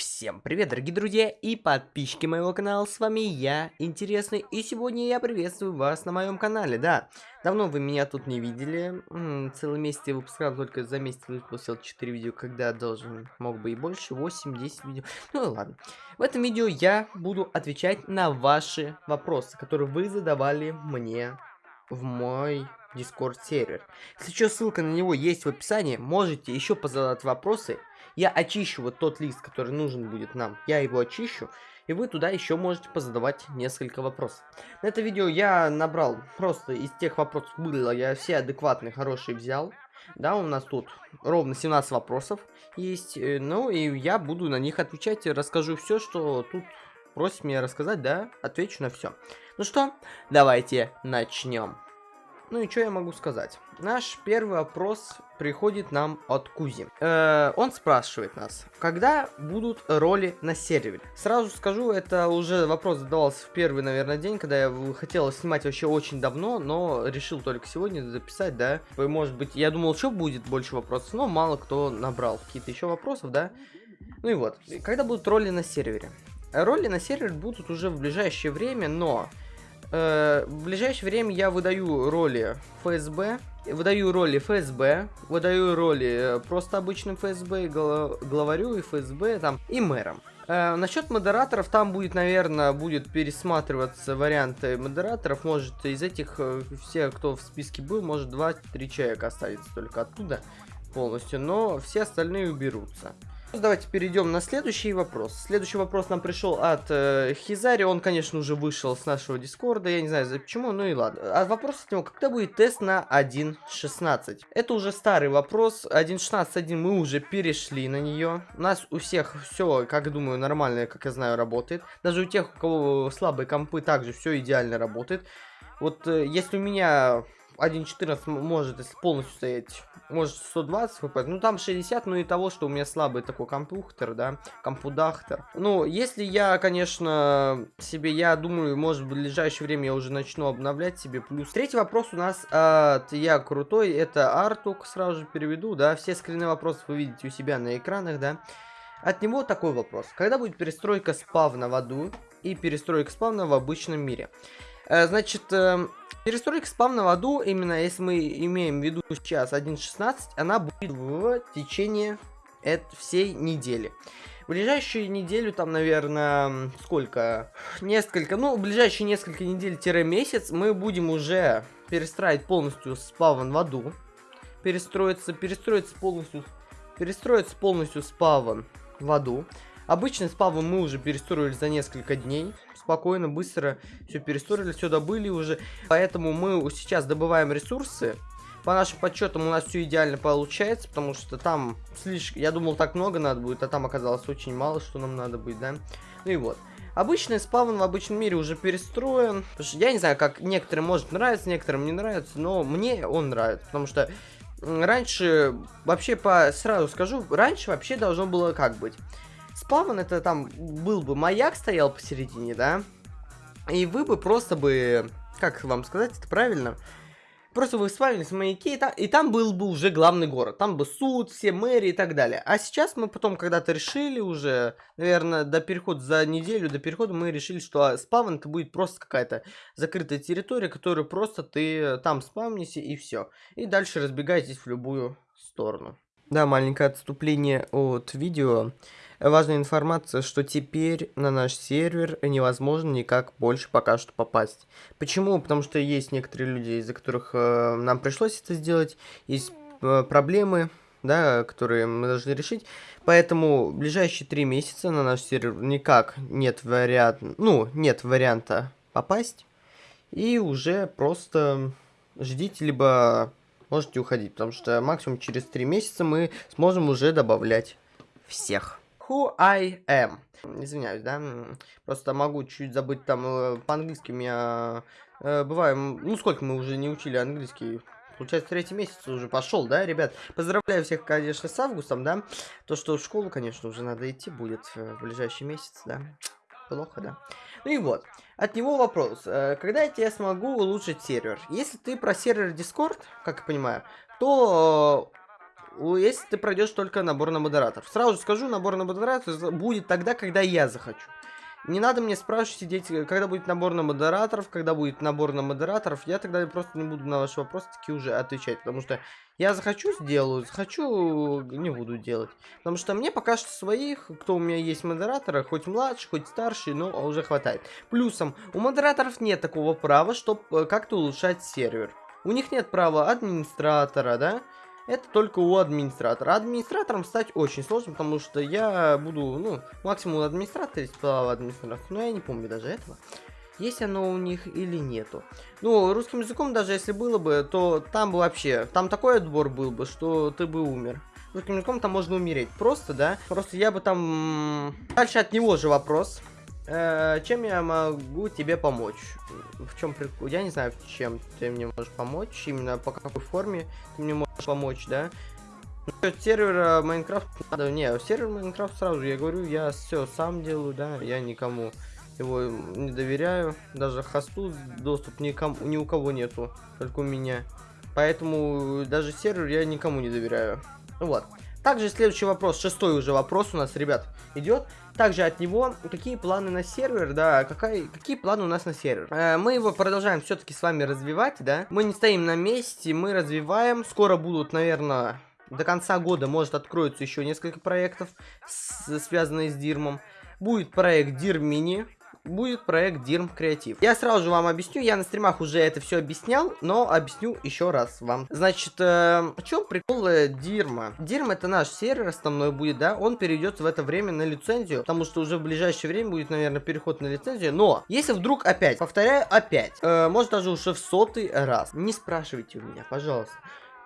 Всем привет, дорогие друзья и подписчики моего канала, с вами я, Интересный, и сегодня я приветствую вас на моем канале, да. Давно вы меня тут не видели, целый месяц я выпускал, только за месяц выпустил 4 видео, когда должен, мог бы и больше, 8-10 видео, ну ладно. В этом видео я буду отвечать на ваши вопросы, которые вы задавали мне в мой Discord сервер. Если что, ссылка на него есть в описании, можете еще позадать вопросы, я очищу вот тот лист, который нужен будет нам. Я его очищу. И вы туда еще можете позадавать несколько вопросов. На это видео я набрал просто из тех вопросов было, я все адекватные, хорошие взял. Да, у нас тут ровно 17 вопросов есть. Э, ну, и я буду на них отвечать. Расскажу все, что тут просит меня рассказать, да, отвечу на все. Ну что, давайте начнем. Ну и что я могу сказать? Наш первый вопрос приходит нам от Кузи. Э, он спрашивает нас, когда будут роли на сервере? Сразу скажу, это уже вопрос задавался в первый, наверное, день, когда я хотел снимать вообще очень давно, но решил только сегодня записать, да. Может быть, я думал, что будет больше вопросов, но мало кто набрал какие-то еще вопросов, да. Ну и вот, когда будут роли на сервере? Роли на сервере будут уже в ближайшее время, но Э, в ближайшее время я выдаю роли ФСБ, выдаю роли ФСБ, выдаю роли э, просто обычным ФСБ, главарю и ФСБ там и мэром. Э, насчет модераторов, там будет, наверное, будет пересматриваться варианты модераторов. Может, из этих, э, все, кто в списке был, может, 2-3 человека останется только оттуда полностью, но все остальные уберутся. Давайте перейдем на следующий вопрос. Следующий вопрос нам пришел от э, Хизари. Он, конечно, уже вышел с нашего дискорда. Я не знаю, почему, ну и ладно. А вопрос от него, когда будет тест на 1.16? Это уже старый вопрос. 1.16.1 мы уже перешли на нее. У нас у всех все, как думаю, нормально, как я знаю, работает. Даже у тех, у кого слабые компы, также все идеально работает. Вот э, если у меня 1.14 может, если полностью стоять, может 120 фп, ну там 60, ну и того, что у меня слабый такой компьютер, да, компудахтер. Ну, если я, конечно, себе, я думаю, может в ближайшее время я уже начну обновлять себе плюс. Третий вопрос у нас от Я Крутой, это Артук, сразу же переведу, да, все скрины вопросов вы видите у себя на экранах, да. От него такой вопрос. Когда будет перестройка спавна в аду и перестройка спавна в обычном мире? Э, значит, э, перестройка спавна в аду, именно если мы имеем в виду сейчас 1.16, она будет в течение всей недели. В ближайшую неделю, там, наверное, сколько? Несколько, ну, в ближайшие несколько недель-месяц мы будем уже перестраивать полностью спавн в аду. Перестроиться, перестроиться полностью, перестроиться полностью спавн в аду. Обычный спавн мы уже перестроили за несколько дней спокойно, быстро все перестроили, все добыли уже. Поэтому мы сейчас добываем ресурсы. По нашим подсчетам у нас все идеально получается, потому что там слишком... Я думал, так много надо будет, а там оказалось очень мало, что нам надо будет, да? Ну и вот. Обычный спавн в обычном мире уже перестроен. Я не знаю, как некоторым может нравиться, некоторым не нравится, но мне он нравится, потому что раньше, вообще по сразу скажу, раньше вообще должно было как быть спавн, это там был бы маяк стоял посередине, да? И вы бы просто бы, как вам сказать это правильно? Просто вы спавнились в маяке, и там, и там был бы уже главный город. Там бы суд, все мэри и так далее. А сейчас мы потом когда-то решили уже, наверное, до перехода, за неделю до перехода мы решили, что спавн это будет просто какая-то закрытая территория, которую просто ты там спавнишься и все. И дальше разбегаетесь в любую сторону. Да, маленькое отступление от видео. Важная информация, что теперь на наш сервер невозможно никак больше пока что попасть. Почему? Потому что есть некоторые люди, из-за которых э, нам пришлось это сделать, есть э, проблемы, да, которые мы должны решить. Поэтому ближайшие три месяца на наш сервер никак нет варианта, ну, нет варианта попасть. И уже просто ждите, либо можете уходить, потому что максимум через три месяца мы сможем уже добавлять всех who I am. Извиняюсь, да? Просто могу чуть забыть там э, по-английски меня... Э, бываем... Ну, сколько мы уже не учили английский? Получается, третий месяц уже пошел, да, ребят? Поздравляю всех, конечно, с августом, да? То, что в школу, конечно, уже надо идти будет в ближайший месяц, да? Плохо, да? Ну и вот. От него вопрос. Э, когда я тебе смогу улучшить сервер? Если ты про сервер Discord, как я понимаю, то если ты пройдешь только набор на модераторов. Сразу скажу, набор на модераторов будет тогда, когда я захочу. Не надо мне спрашивать, сидеть, когда будет набор на модераторов, когда будет набор на модераторов. Я тогда просто не буду на ваши вопросы таки уже отвечать, потому что я захочу сделаю, захочу не буду делать. Потому что мне пока что своих, кто у меня есть модераторы, хоть младший, хоть старший, но уже хватает. Плюсом, у модераторов нет такого права, чтобы э, как-то улучшать сервер. У них нет права администратора, да? Это только у администратора. Администратором стать очень сложно, потому что я буду, ну, максимум администратор есть право администратора, но я не помню даже этого. Есть оно у них или нету. Ну, русским языком даже если было бы, то там бы вообще, там такой отбор был бы, что ты бы умер. Русским языком там можно умереть. Просто, да? Просто я бы там... Дальше от него же вопрос. Э, чем я могу тебе помочь? В чем прикол? Я не знаю, чем ты мне можешь помочь, именно по какой форме ты мне можешь помочь, да? Насчет сервера Майнкрафт надо. Не, сервер Майнкрафт сразу, я говорю, я все сам делаю, да, я никому его не доверяю. Даже хосту доступ никому, ни у кого нету, только у меня. Поэтому даже сервер я никому не доверяю. Вот. Также следующий вопрос, шестой уже вопрос у нас, ребят, идет. Также от него, какие планы на сервер, да, какая, какие планы у нас на сервер. Э, мы его продолжаем все-таки с вами развивать, да. Мы не стоим на месте, мы развиваем. Скоро будут, наверное, до конца года, может, откроются еще несколько проектов, с, связанных с Дирмом. Будет проект Дир Мини, будет проект Дирм Креатив. Я сразу же вам объясню, я на стримах уже это все объяснял, но объясню еще раз вам. Значит, э, в чем прикол Дирма? Дирм это наш сервер основной будет, да, он перейдет в это время на лицензию, потому что уже в ближайшее время будет, наверное, переход на лицензию, но если вдруг опять, повторяю опять, э, может даже уже в сотый раз, не спрашивайте у меня, пожалуйста,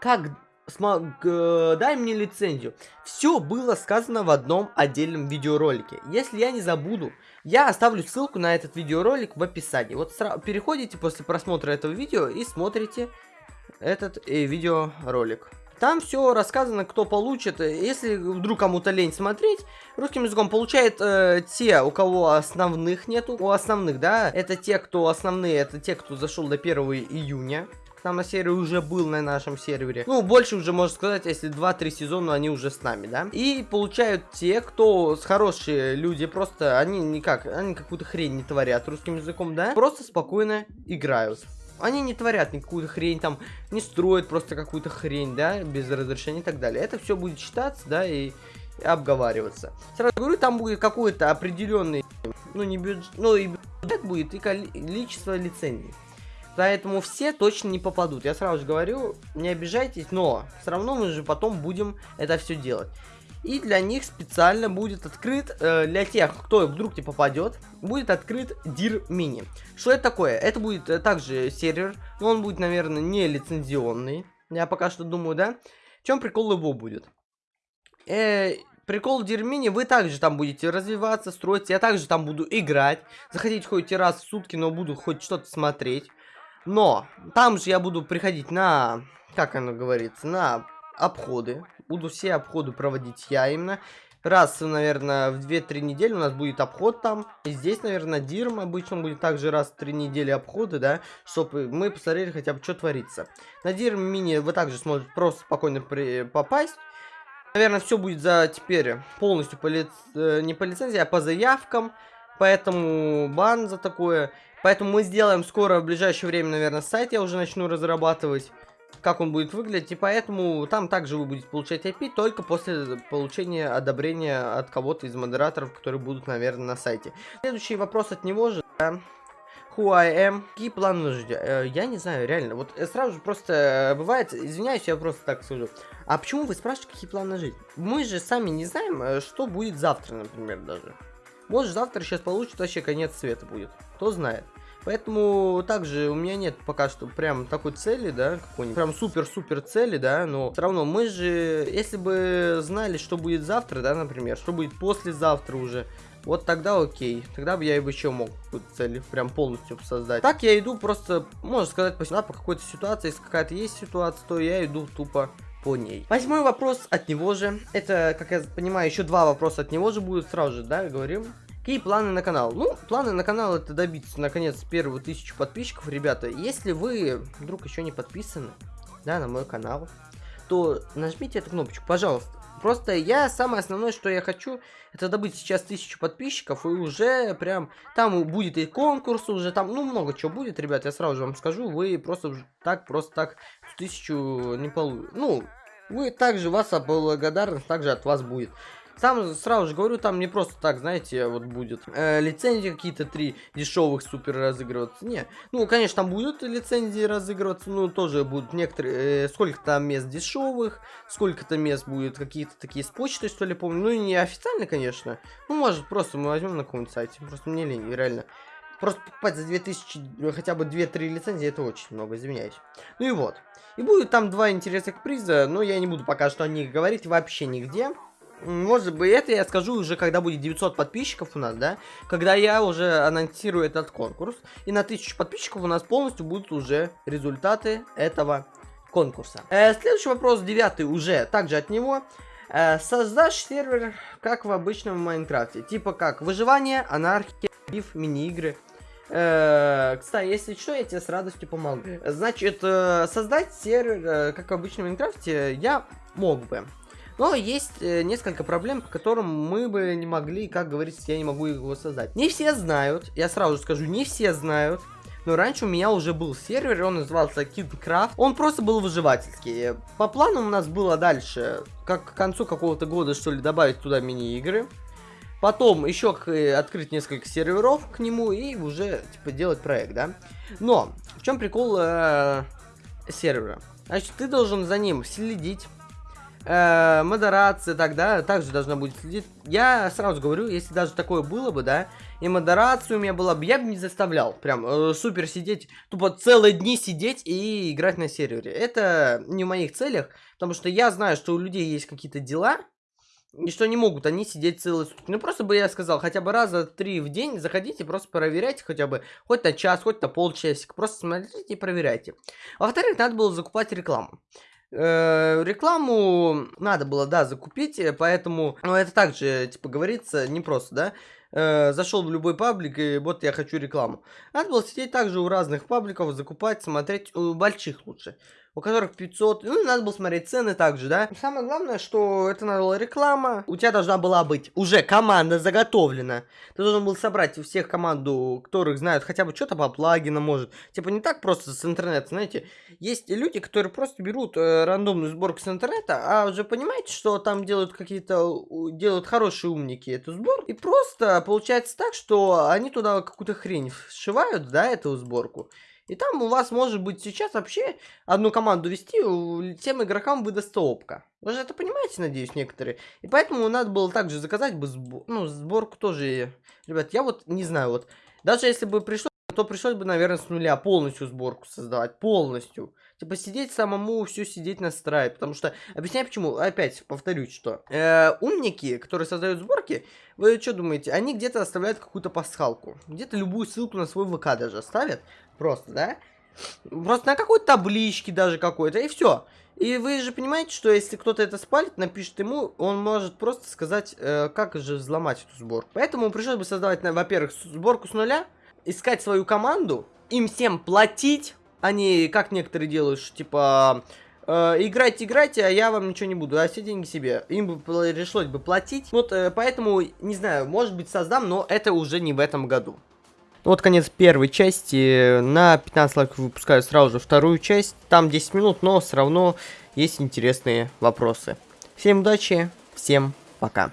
как смог, э, дай мне лицензию. Все было сказано в одном отдельном видеоролике. Если я не забуду, я оставлю ссылку на этот видеоролик в описании. Вот переходите после просмотра этого видео и смотрите этот э, видеоролик. Там все рассказано, кто получит. Если вдруг кому-то лень смотреть, русским языком получает э, те, у кого основных нету. У основных, да, это те, кто основные, это те, кто зашел до 1 июня там на сервере уже был на нашем сервере. Ну, больше уже можно сказать, если 2-3 сезона они уже с нами, да. И получают те, кто с хорошие люди, просто они никак, они какую-то хрень не творят русским языком, да. Просто спокойно играют. Они не творят никакую хрень, там, не строят просто какую-то хрень, да, без разрешения и так далее. Это все будет считаться, да, и обговариваться. Сразу говорю, там будет какой-то определенный, ну, не бюджет, ну, и бюджет будет, и количество лицензий. Поэтому все точно не попадут. Я сразу же говорю, не обижайтесь, но все равно мы же потом будем это все делать. И для них специально будет открыт, э, для тех, кто вдруг не попадет, будет открыт Dir Mini. Что это такое? Это будет э, также сервер, но он будет, наверное, не лицензионный. Я пока что думаю, да? В чем прикол его будет? Э, прикол в Дирмине, вы также там будете развиваться, строить. Я также там буду играть. Заходить хоть раз в сутки, но буду хоть что-то смотреть. Но там же я буду приходить на, как оно говорится, на обходы. Буду все обходы проводить я именно. Раз, наверное, в 2-3 недели у нас будет обход там. И здесь, наверное, Дирм обычно будет также раз в 3 недели обходы, да, чтобы мы посмотрели хотя бы, что творится. На Дирм мини вы также сможете просто спокойно при попасть. Наверное, все будет за теперь полностью по лиц... Э, не по лицензии, а по заявкам. Поэтому бан за такое. Поэтому мы сделаем скоро, в ближайшее время, наверное, сайт я уже начну разрабатывать, как он будет выглядеть. И поэтому там также вы будете получать IP только после получения одобрения от кого-то из модераторов, которые будут, наверное, на сайте. Следующий вопрос от него же, да. Who I am. Какие планы жизнь? Э, я не знаю, реально. Вот э, сразу же просто э, бывает, извиняюсь, я просто так скажу. А почему вы спрашиваете, какие планы жизнь? Мы же сами не знаем, что будет завтра, например, даже. Может, завтра сейчас получится вообще конец света будет. Кто знает. Поэтому также у меня нет пока что прям такой цели, да, какой-нибудь прям супер-супер цели, да, но все равно мы же, если бы знали, что будет завтра, да, например, что будет послезавтра уже, вот тогда окей, тогда бы я бы еще мог какую-то цель прям полностью создать. Так я иду просто, можно сказать, по, по какой-то ситуации, если какая-то есть ситуация, то я иду тупо по ней. Восьмой вопрос от него же. Это, как я понимаю, еще два вопроса от него же будут сразу же, да, говорим. Какие планы на канал? Ну, планы на канал это добиться, наконец, первую тысячу подписчиков, ребята. Если вы вдруг еще не подписаны, да, на мой канал, то нажмите эту кнопочку, пожалуйста. Просто я самое основное, что я хочу, это добыть сейчас тысячу подписчиков, и уже прям там будет и конкурс, уже там, ну, много чего будет, ребят, я сразу же вам скажу, вы просто так, просто так тысячу не получите. Ну, вы также, вас благодарность также от вас будет. Сам сразу же говорю, там не просто так, знаете, вот будет э, лицензии какие-то три дешевых супер разыгрываться. Не, ну, конечно, там будут лицензии разыгрываться, ну, тоже будут некоторые, э, сколько там мест дешевых, сколько-то мест будет какие-то такие с почтой, что ли, помню. Ну, не официально, конечно. Ну, может, просто мы возьмем на каком-нибудь сайте. Просто мне лень, реально. Просто покупать за 2000, ну, хотя бы 2-3 лицензии, это очень много, извиняюсь. Ну и вот. И будет там два интересных приза, но я не буду пока что о них говорить вообще нигде. Может быть, это я скажу уже, когда будет 900 подписчиков у нас, да? Когда я уже анонсирую этот конкурс. И на 1000 подписчиков у нас полностью будут уже результаты этого конкурса. Э, следующий вопрос, девятый, уже также от него. Э, создашь сервер, как в обычном Майнкрафте. Типа как выживание, анархия, биф, мини-игры. Э, кстати, если что, я тебе с радостью помогу. Значит, э, создать сервер, э, как в обычном Майнкрафте, я мог бы. Но есть э, несколько проблем, по которым мы бы не могли, как говорится, я не могу его создать. Не все знают, я сразу скажу, не все знают, но раньше у меня уже был сервер, он назывался KidCraft. Он просто был выживательский. По плану у нас было дальше, как к концу какого-то года, что ли, добавить туда мини-игры. Потом еще э, открыть несколько серверов к нему и уже, типа, делать проект, да. Но, в чем прикол э, сервера? Значит, ты должен за ним следить, э, модерация, так, да, также должна будет следить. Я сразу говорю, если даже такое было бы, да, и модерация у меня была бы, я бы не заставлял прям э, супер сидеть, тупо целые дни сидеть и играть на сервере. Это не в моих целях, потому что я знаю, что у людей есть какие-то дела, и что не могут они сидеть целые сутки. Ну, просто бы я сказал, хотя бы раза три в день заходите, просто проверяйте хотя бы, хоть на час, хоть на полчасика. Просто смотрите и проверяйте. Во-вторых, надо было закупать рекламу. Э, рекламу надо было, да, закупить, э, поэтому, ну, это также, типа, говорится, не просто, да, э, зашел в любой паблик, и вот я хочу рекламу. Надо было сидеть также у разных пабликов, закупать, смотреть, у больших лучше у которых 500, ну, надо было смотреть цены также, да. Самое главное, что это надо была реклама, у тебя должна была быть уже команда заготовлена. Ты должен был собрать у всех команду, которых знают хотя бы что-то по плагинам, может. Типа не так просто с интернета, знаете. Есть люди, которые просто берут э, рандомную сборку с интернета, а уже понимаете, что там делают какие-то, делают хорошие умники эту сборку. И просто получается так, что они туда какую-то хрень сшивают, да, эту сборку. И там у вас может быть сейчас вообще одну команду вести, тем игрокам выдаст опка. Вы же это понимаете, надеюсь, некоторые. И поэтому надо было также заказать бы сбор, ну, сборку тоже. Ребят, я вот не знаю, вот даже если бы пришло, то пришлось бы, наверное, с нуля полностью сборку создавать, полностью. Типа сидеть самому, все сидеть настраивать. Потому что, объясняю почему, опять повторюсь, что э, умники, которые создают сборки, вы что думаете, они где-то оставляют какую-то пасхалку. Где-то любую ссылку на свой ВК даже ставят. Просто, да? Просто на какой-то табличке даже какой-то, и все. И вы же понимаете, что если кто-то это спалит, напишет ему, он может просто сказать, э, как же взломать эту сборку. Поэтому пришлось бы создавать, во-первых, сборку с нуля, искать свою команду, им всем платить, не как некоторые делают, что, типа, э, играйте, играйте, а я вам ничего не буду, а все деньги себе. Им бы пришлось бы платить. Вот, э, поэтому, не знаю, может быть создам, но это уже не в этом году. Вот конец первой части. На 15 лайков выпускаю сразу же вторую часть. Там 10 минут, но все равно есть интересные вопросы. Всем удачи, всем пока.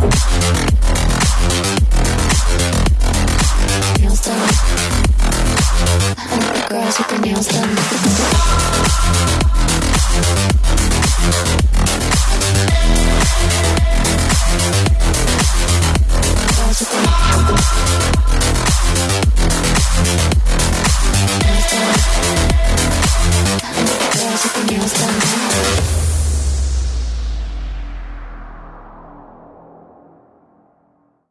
Don't stop.